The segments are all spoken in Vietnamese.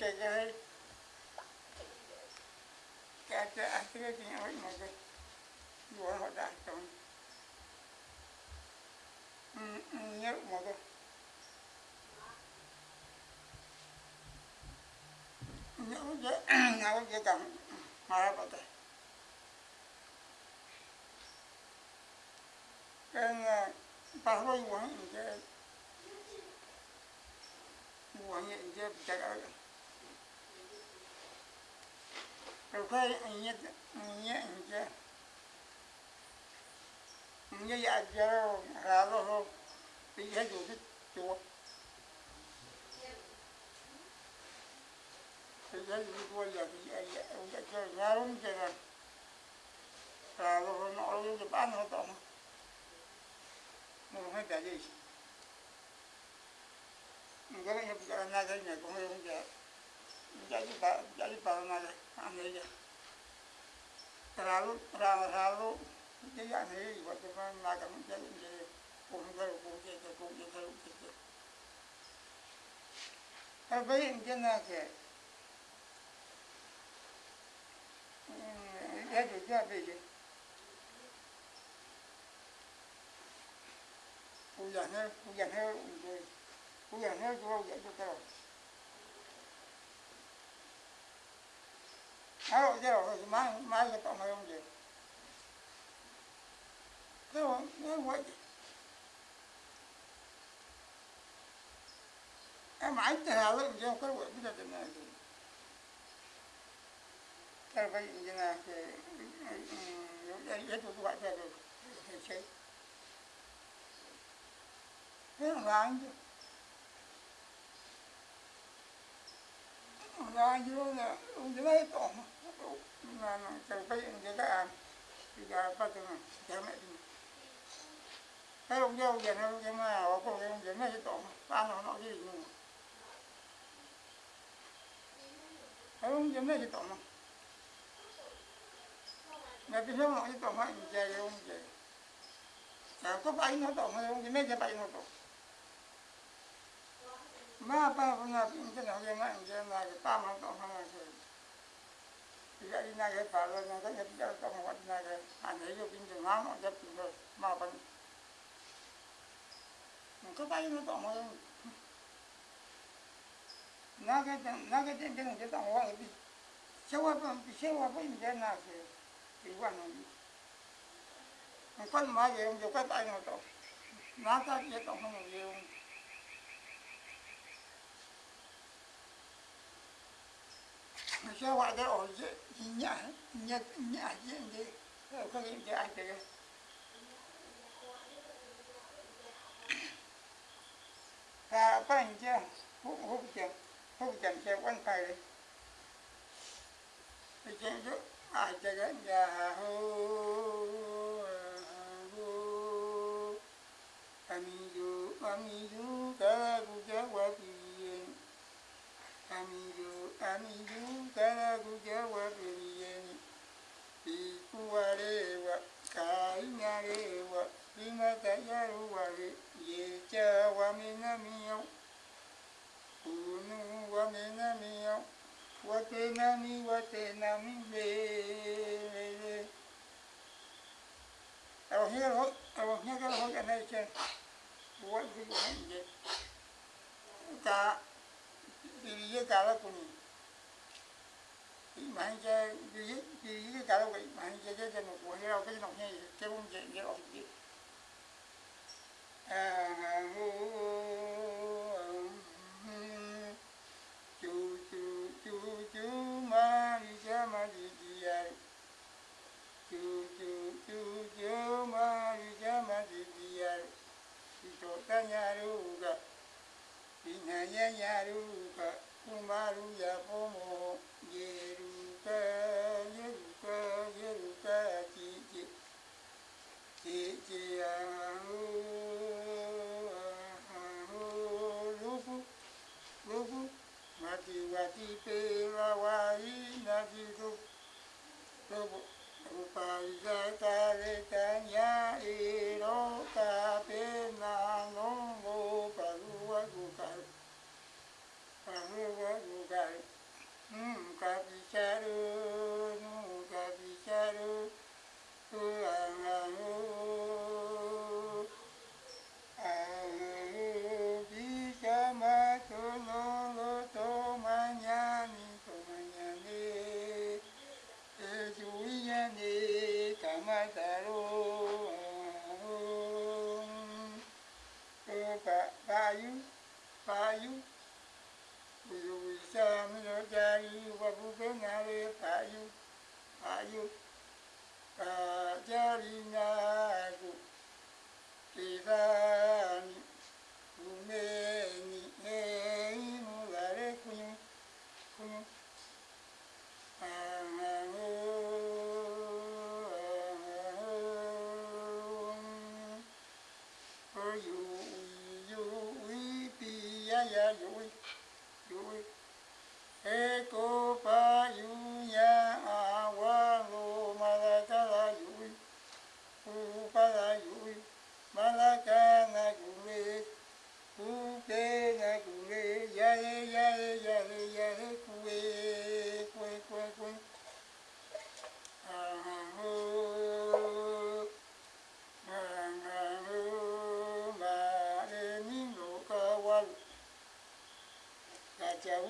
cái cái cái cái cái gì vậy mà cái vừa họ đã trong nhớ mà cái nhớ cái nhớ cái cầm mà ra bắt cái bà hơi quăng cái quăng cái cái rồi cái nhớ nhớ cái nhớ dạ cho ra rồi bị hết rồi cái chùa thì cái gì qua giờ thì dạ dạ cho ra luôn cái này ra rồi nó rồi cái bán nó tổng nó không phải gì cái này cái này cái này cũng không cái jadi pak jadi pak ambil aja terlalu terlalu terlalu tidak sendiri buat cuma melakukan mencari mencari kumgal kumgal kumgal kumgal tapi mungkin aja ya juga begitu hujannya hujannya hujannya juga hujan itu terus Alo, chứ rồi, mai, mai cái tổng hay không gì? Thế rồi, thế vậy. Em mãi từ hà lên, chứ không có quậy bây giờ thế này thì. Thế vậy như là cái, cái, cái tụi gọi ra rồi, thì chế. Thế là anh chứ. Là anh chứ là, ông chứ lấy tổng na terbaik jagaan tiga apa tu na jamak tu kalau jauh jangan jangan apa yang jangan itu pan nó gì nữa kalau jangan itu mah nggak bisa mau itu mah jadi om jadi kalau kau bayi nó to mah om jangan jadi bayi nó to mà apa punya ini nak jangan jangan lagi pam nó to mah jadi naga pala naga jadi kalau kamu buat naga hanya itu pintu mana jadi pintu apa mungkin bayi itu mau yang naga naga jadi jangan jadi orang itu siapa pun siapa pun dia naga iwan itu mungkin mau yang juga bayi itu naga dia tak mau yang sao gọi cái ổ nhả nhả nhả gì gì không biết gì ai thế và bạn chứ hút hút chân hút watenami, watenami, le, Ở here, ở here cái hồi cái này chứ, buat cái gì cả diriye kala kuni manje diriye diriye kala kuni manje je je no ko hera ko no he ke un je je o je ah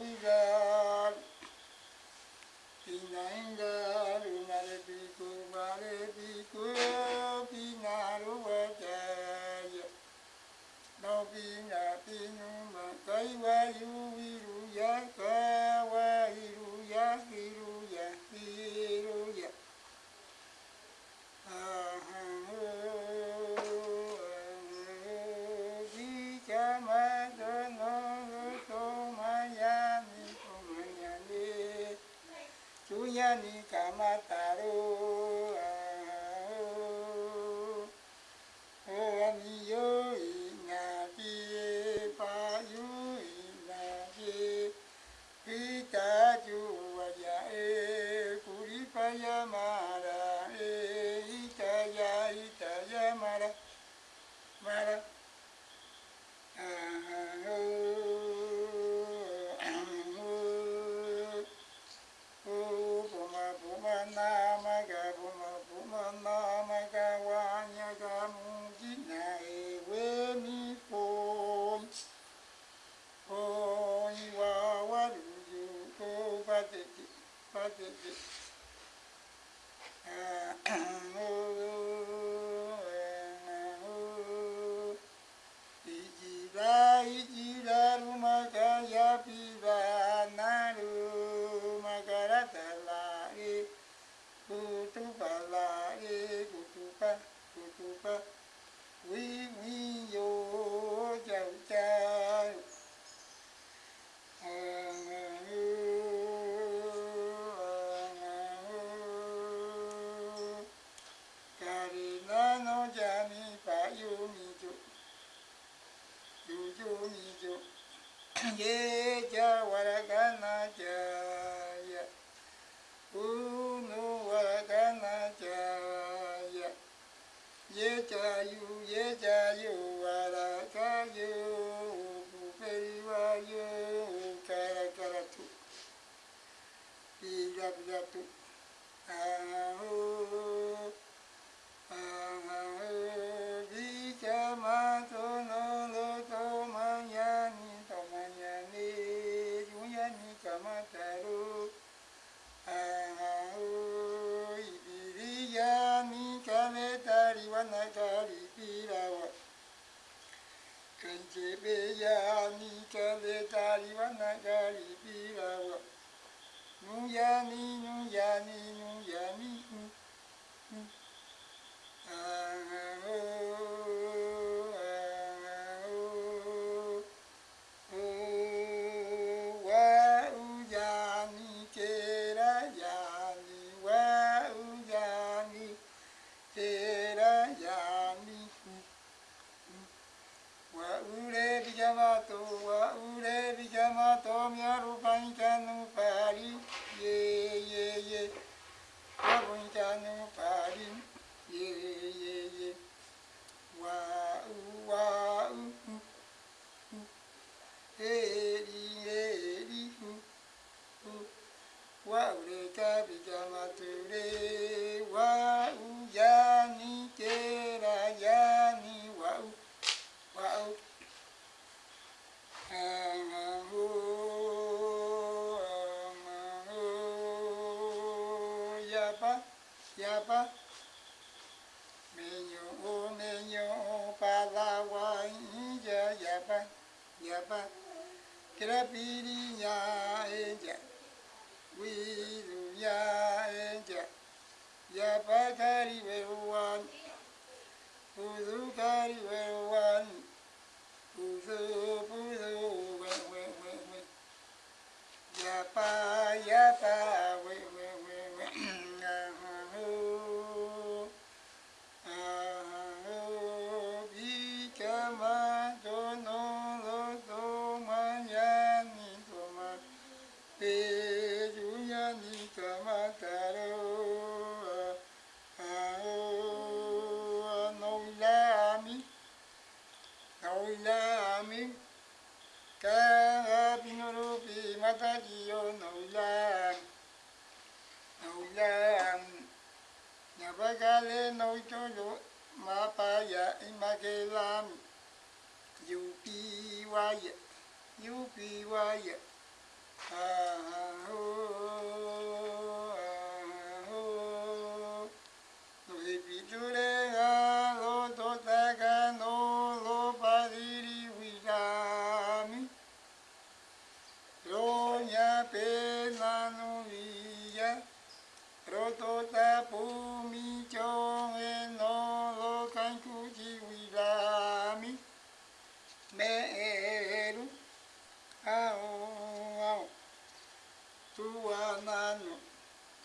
Ingar, Pina Ingar, Unare Piku, Vare Piku, Pina Ruvataya, No Pina Pinu, Makai Vayu Viru, にかまたる。Meero, ao, ao, tuanano,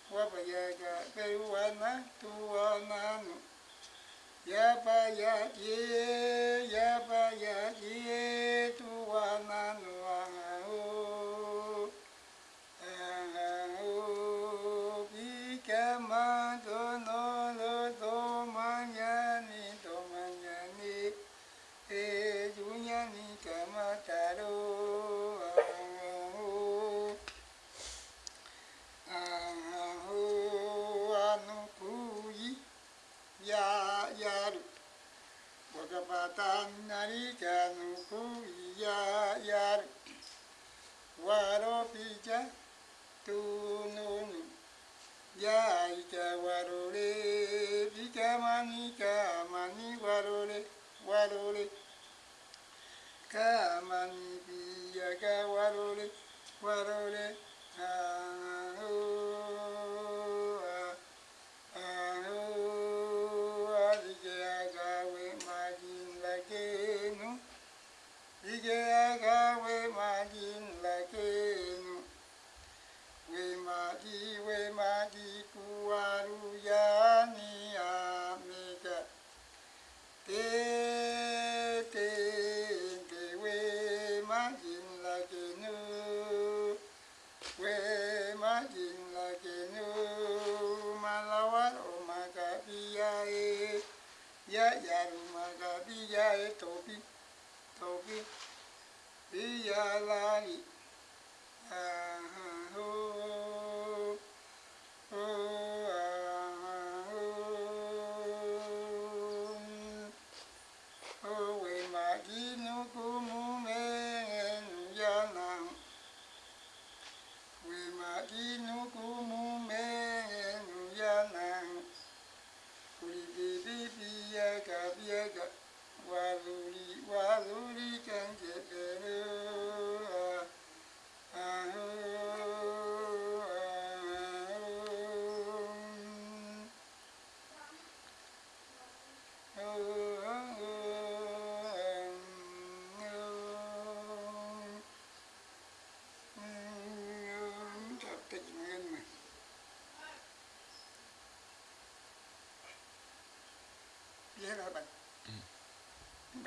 wabayaga, peruana, tuanano, yabayagi, yabayagi, tan nari janu ku ya yar waro pija tunun ya ita waro le pija mani ka mani waro le waro le ka mani pija ka waro le waro le ha Waluri, Waluri,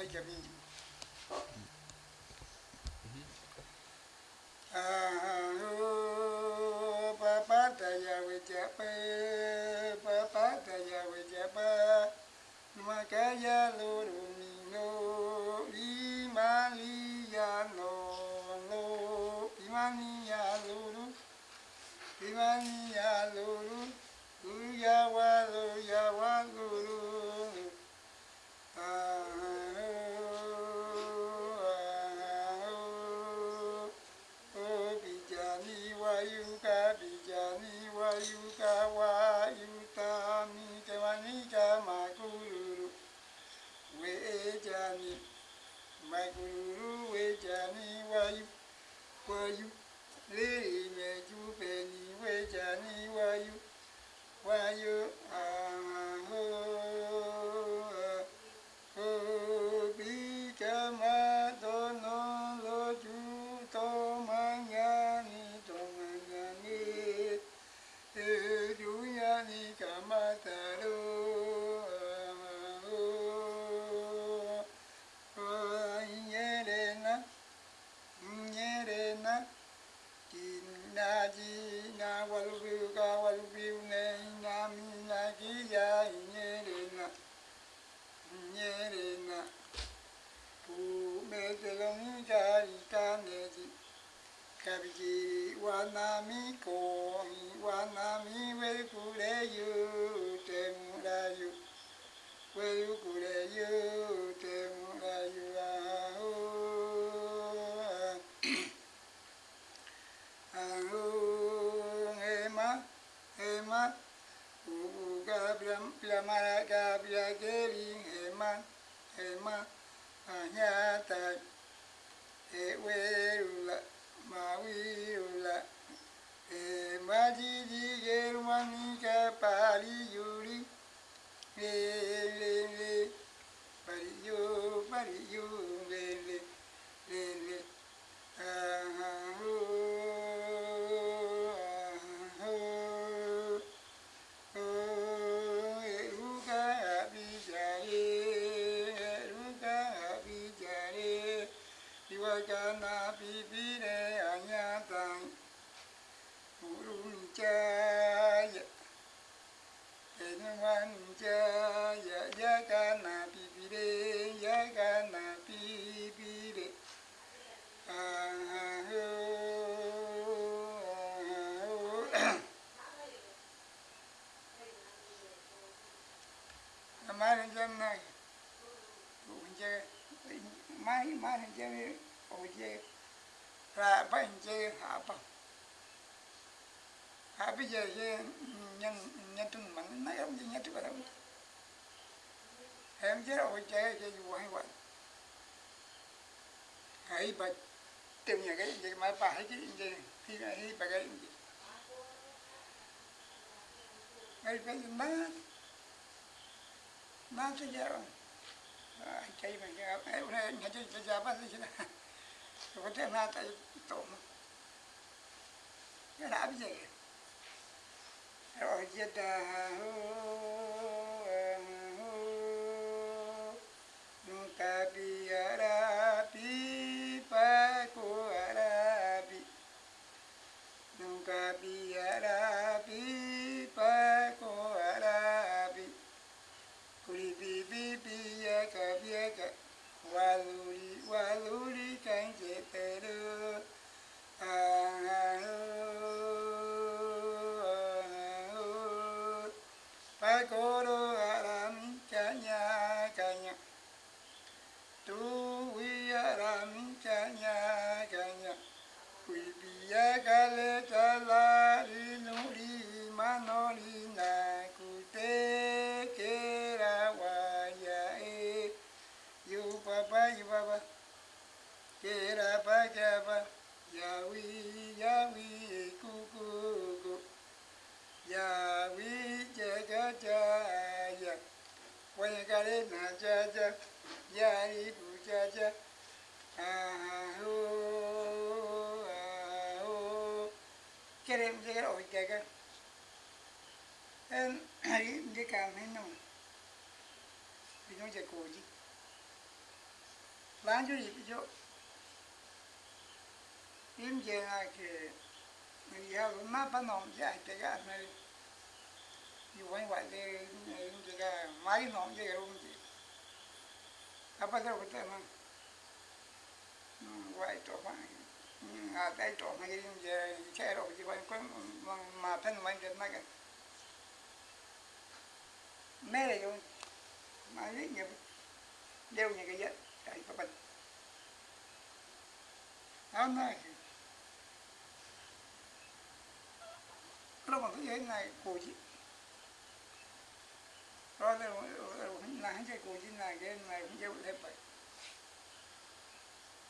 que a mim. Wanami we kure yu te mura yu. Weu kure yu te mura yu a o a o ema ma u ga bia bia mara ga bia ma ema ma a nya ta e we la ma wi u la ma ji ji geru mani ka pali, yuri. Le le le pari yo pari yo le le le le ah mai mai jame oje ra bằng, apa bây giờ nhân nhân tun man na em nhân tu kadam em je o je chơi ju hay vậy, hai ba tem nhà cái gì mà pa cái je khi là hi ba cái. Je hai má má ma tu rồi kai ban ga ai una yin haje ta ja ba sai kina to ko na ta to mu yana abije ai o jeda En cái dia kami no vì nó Lanjut itu chứ, je na ke mình ya lu ma pa nom ja te ga na yu wai wa de im je ga mai nom je thì ji apa da uta ma wai to pa a dai to ma im je che ro ji wai ko ma gì mai de mà lấy nhiều đeo những cái bằng cái này cổ chị rồi là là hắn chơi cổ chị này cái này chạy vào thêm vậy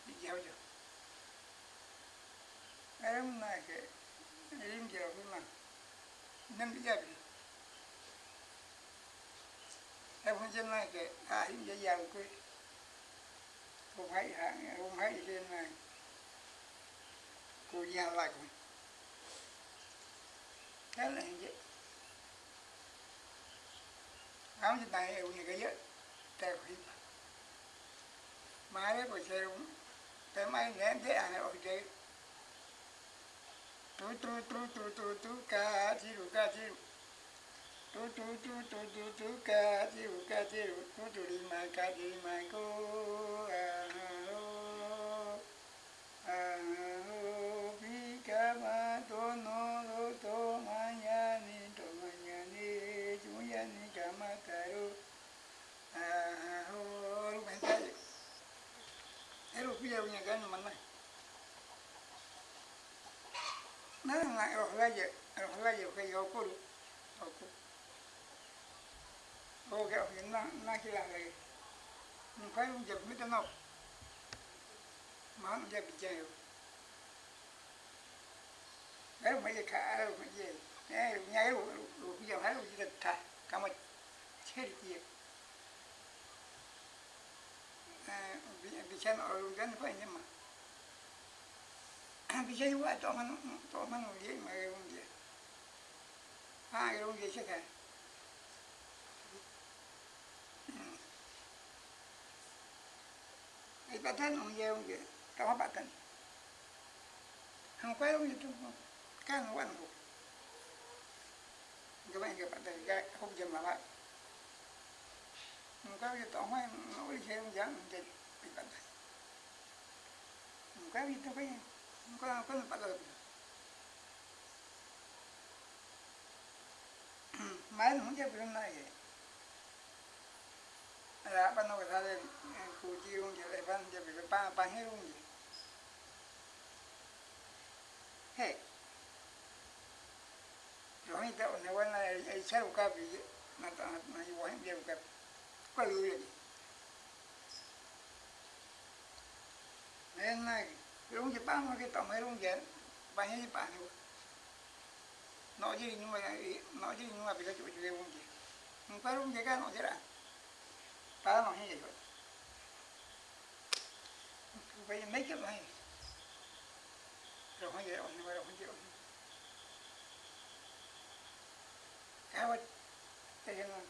đi gieo chưa Ayam na ke ilim jero kuma nam bi jabi ai phong chân na ke ha him ja ya ko ko hai ha ko hai ke na cái là vậy áo trên gì tay khỉ mà đấy của xe dễ dàng ném thế à ở đây tu tu này cô tu lại ca chi ru ca chi ru tu tu tu tu tu tu ca chi ru ca chi ru tu tu đi mai ca đi à ô à ô tu ca tu tu tu lo to ma ya ca thi ta ru à ô lu ben ta e lu pi ya nya ga ni man na na na roho laje roho laje ke yo kuru oku o ke o na na ki la le ni kai un je mi ta no ma un je bi je yo ai ma je ka ai ma je ai nya ai lu bi ya hai lu ji ta ka ma che ri ki eh bi bi chen o lu gan fa ni ma bisa juga tok man tok man dia mai rong dia ha rong dia cakap ai patan ông dia ông dia tak apa patan hang pai ông itu kan wan ko các bạn các bạn thấy cái không dừng mà bạn không có gì tổng hay nói gì không dám mình bị bạn không có gì tôi phải không có có bắt được máy nó không chấp được này là ban đầu ta đây ừ, cụ chi luôn chứ lại bắt chấp bị ba ba hết luôn gì. Hey rồi mình tạo này quan là ai sai một cái gì mà tạo mà yêu anh điều cái có lưu gì nên này rung chỉ mà cái tổng hay luôn dễ ba hết ba thôi nói gì nhưng mà nói gì nhưng mà bây giờ chịu chịu rung gì không phải luôn dễ cái nói gì đã ta nói như vậy bây giờ mấy cái này rồi không dễ ổn nhưng mà rồi không dễ ổn cái vật cái gì mà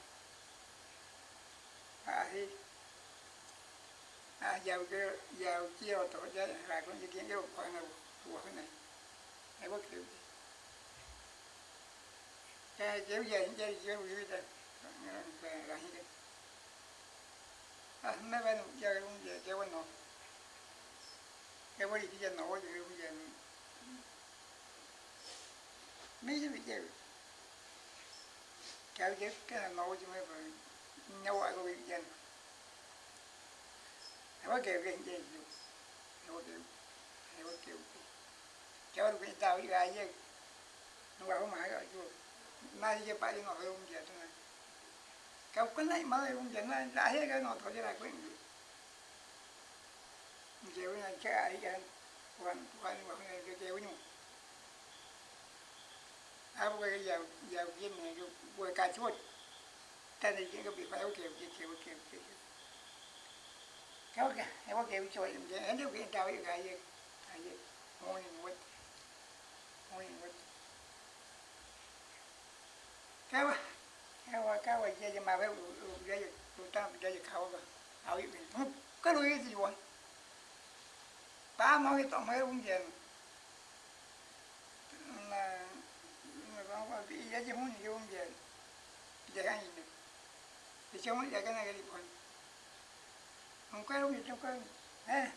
à thì à giàu cái giàu chiều tổ chức là con gì kiến cái khoản nào của cái này hay bất cứ cái chiếu về những cái chiếu như thế là như thế à mấy bên chơi cũng về chơi bên nó cái gì cái nổ thì cũng về mấy cái việc chơi kéo chết cái là nổ chứ mấy phải nhau ai có việc chơi Hewa kêu cái gì dù Hewa kêu Hewa kêu Cháu được cái tao với ai chứ nó bảo này Cháu cái này mới không giờ nó đã hết cái ngồi thôi chứ là quyết gì cái này chắc ai cái, Quan quan quan cái chiều nhau À bây giờ giàu giàu kia này Bố cái chuột Ta này cái bị phải kêu kêu kêu kêu kêu kéo kìa em có kêu cho em em điều kiện tao cái cái gì cái gì ngồi ngồi ngồi ngồi kéo kéo kéo cái gì mà phải cái gì tụi ta cái gì khâu cái khâu cái gì không cái đuôi gì vậy? Ba nói cái tổng mấy ông gì là mà con có cái gì không gì ông gì vậy cái gì thì chúng cái này cái gì còn không có đâu gì đâu có ha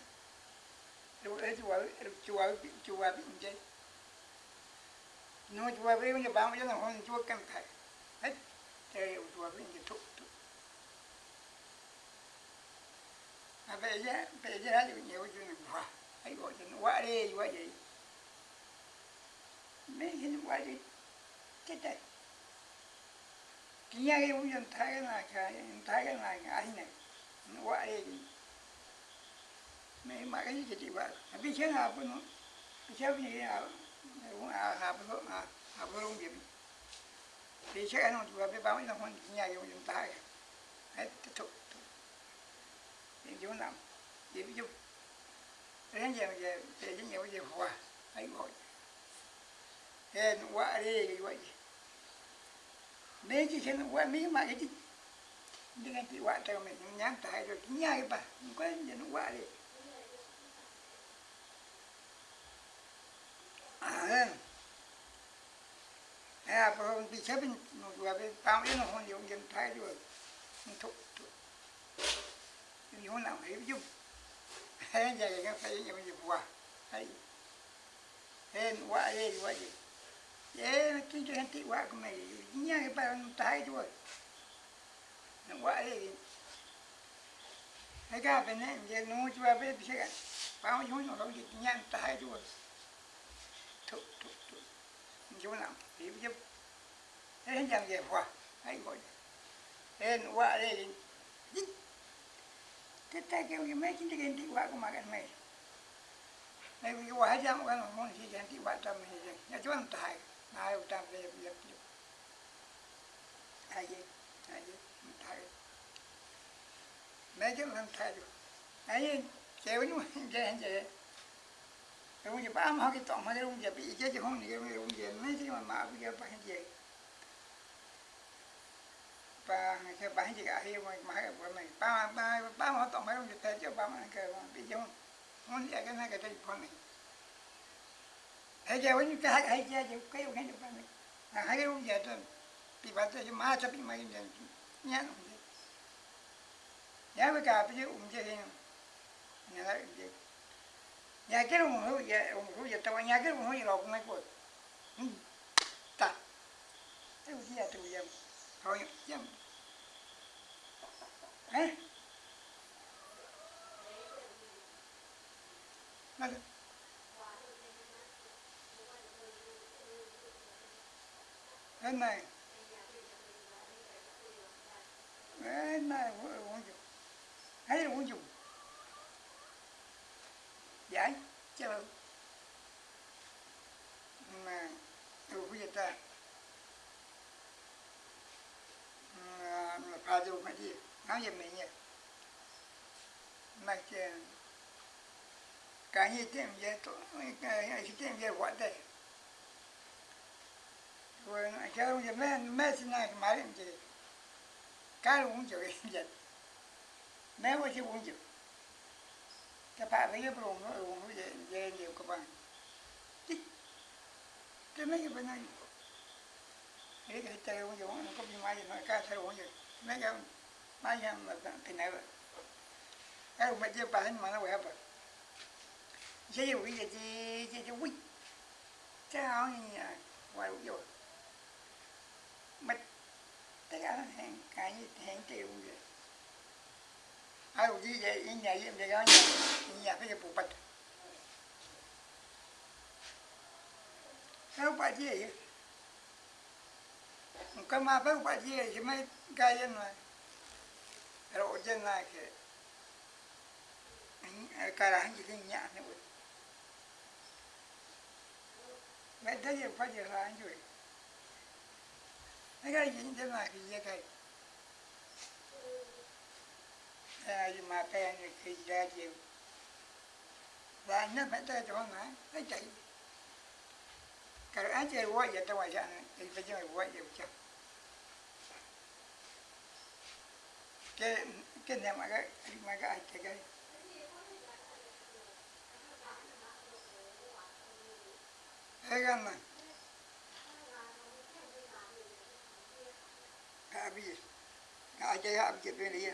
rồi chùa chùa chùa bị gì? Nó chùa bị chùa cam hết trời chùa bị như thúc thúc à bây giờ bây giờ đã nhiều chuyện quá ấy gọi chuyện quá đi quá gì mấy cái quá đi chết đấy. Kia cái vụ nhận thấy cái này, cái thấy cái này ai này quá đi mấy mà cái gì chị bảo à, biết thế nào cũng chéo như thế nào. Cũng à hà bơ à thì chắc anh không chịu báo bao nhiêu con nhà dùng dùng tay. Hết thục thì chỗ nằm thì ví dụ đến giờ về thì cái nhiều giờ hòa ấy gọi hèn quá đi, cái vậy mấy cái nó quá, mấy mà cái dengan nhưng anh chị me nyang ta ro nya ba ko je no wa le ah eh pa ni hon na ai ju hai ja ga fa yin ye wa ai en wa le wa je ye ki je ti wa ko me nya ba tai ro vậy. Hay cả bên này, giờ nó chưa biết biết cái bao nhiêu nó đâu dịch nhanh tay rồi. Thụ thụ thụ chỗ nào thì biết thế chẳng về qua hay gọi. Nên qua đây thế ta kêu cái mấy cái cái đi qua của mà cái mày. Này cái qua hết chẳng qua mà gì chẳng đi qua tâm mình nhà chúng nó tài ai cũng tâm về việc ai vậy ai vậy mấy cái lần thay rồi ấy chèo nó chè chè Rung bây ba mà cái tỏng mà cái ông giờ bị chết chứ không thì cái ông giờ mấy cái mà mà bây giờ phải gì Ba, cái bán gì cả hiểu mà mà cái bữa này ba ba ba mà tỏng mấy ông giờ tay chứ ba mà cái mà bị chứ không giờ cái này cái tay phong này. Hay giờ vẫn cái hay giờ chứ cái ông cái được ba này. À, hai cái ông giờ tôi bị bắt cho má chấp bị mấy giờ nhát nhá we ka pe um je hin ya la je ya um ta ya ke um hu ya lo ko mai ko ta e u ya tu ya ho ya eh Nada. Cái này Cái này uống chút thấy uống dùng Dạ, giải chờ mà, từ bây giờ ta mà pha vô mà đi. Nói về mình nhỉ mà cái cái gì tiền về tổ cái gì tiền về quạt đây. Rồi cái ông giờ mấy mấy sinh này mà làm gì cái uống chịu vậy nếu mà chỉ uống chịu cái bà thấy cái bụng nó uống nó dễ dễ nhiều các bạn cái mấy cái bên này. Cái cái chơi uống dùng nó có bị mai gì nó cá chơi uống gì mấy cái mai gì mà cái này vậy. Cái mà chỉ bà mà nó quẹo vậy. Chỉ dùng cái gì mất tất cả hàng cái hàng triệu vậy. 아유 이제 이냐 이제 내가 이냐 그게 못 봤다. Sao bà gì vậy? Cái mà phải bà gì vậy? Mấy cái dân này. Rồi dân này kìa. Cái là hắn chỉ cái nhạc nữa. Mấy thế gì phải gì là anh rồi. Mấy cái gì dân này thì cái ai mà cái này khi ra chiều và nó phải tới chỗ mà nó chạy. Cái ai chơi quá vậy, tao ngoài sang thì phải chơi quá vậy chứ. Cái cái này mà cái mà cái ai cái cái? Cái cái mà. Cái gì cái chơi học chuyện này wa wiyan tege odio la yo kinyare ha konghe wate nami na kiya ule nami na kinya wa wi yami wa wi yami ma ma yu koi yu koi ma ma wi la ri ya wi la ri ya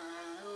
Oh.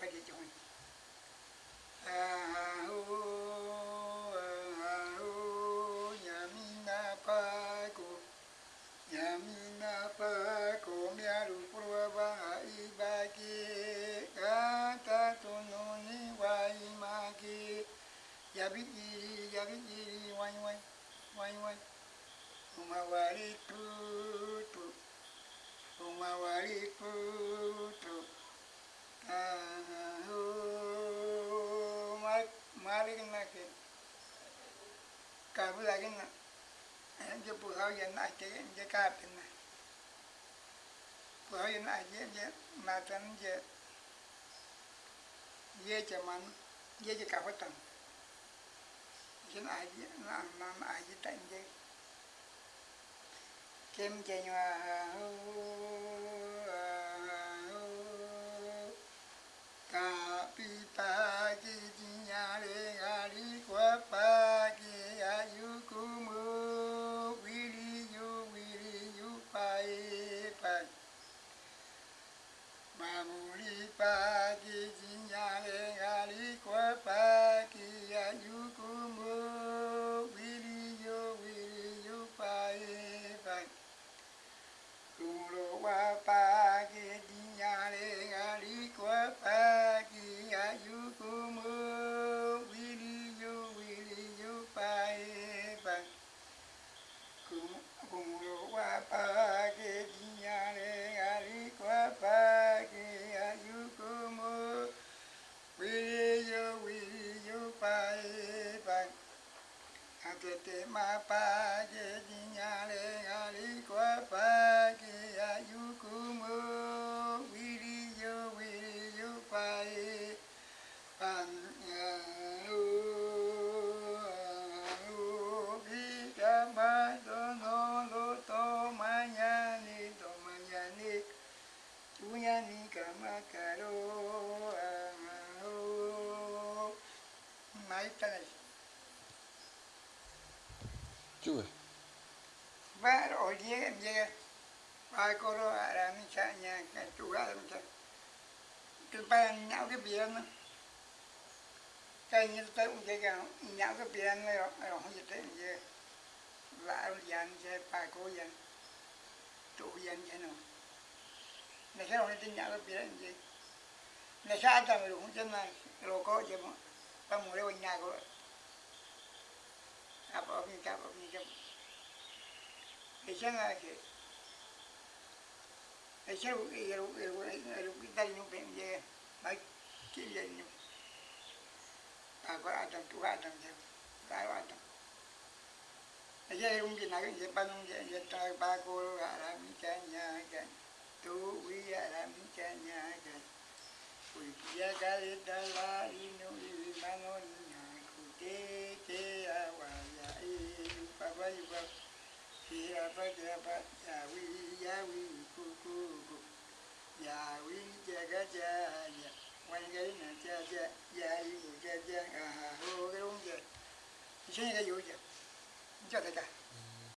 pagi ci on Yamina umawari putu, umawari putu. Malik na ke kabu lagi na je puhau yan na ke je kapin na puhau yan na je je matan je ye je man ye je kapatan jen aji na na aji tan je kem je nhwa ka nhà, cái chủ ra mình chạy từ ba nhạo cái bia nó cái như tới cũng vậy cả nhạo cái bia này rồi rồi không gì. Tới về lại dàn chơi bà cô dàn chủ dàn chơi nào. Này, cái này tin nhạo cái biển gì này sao tao rồi cũng chân này rồi có gì mà. Ba mua lấy nhà của apa apa ni apa ni apa Esa que esa el el el hospital no pende mai kile no pa ko adam tu adam je ka adam esa es un dina que pa no je je ta pa ko ara mi cha nya ga tu wi ara mi cha nya ga ya ga le da la inu i mano nya ku te te awa ya i pa pa i ya pa ya wi ya wi ku ku ku ya wi ja ga cha ya cha ga na ja ja cha i ku ja cha a ha ho ga ung ja ni chen ga yu ja ni ja ta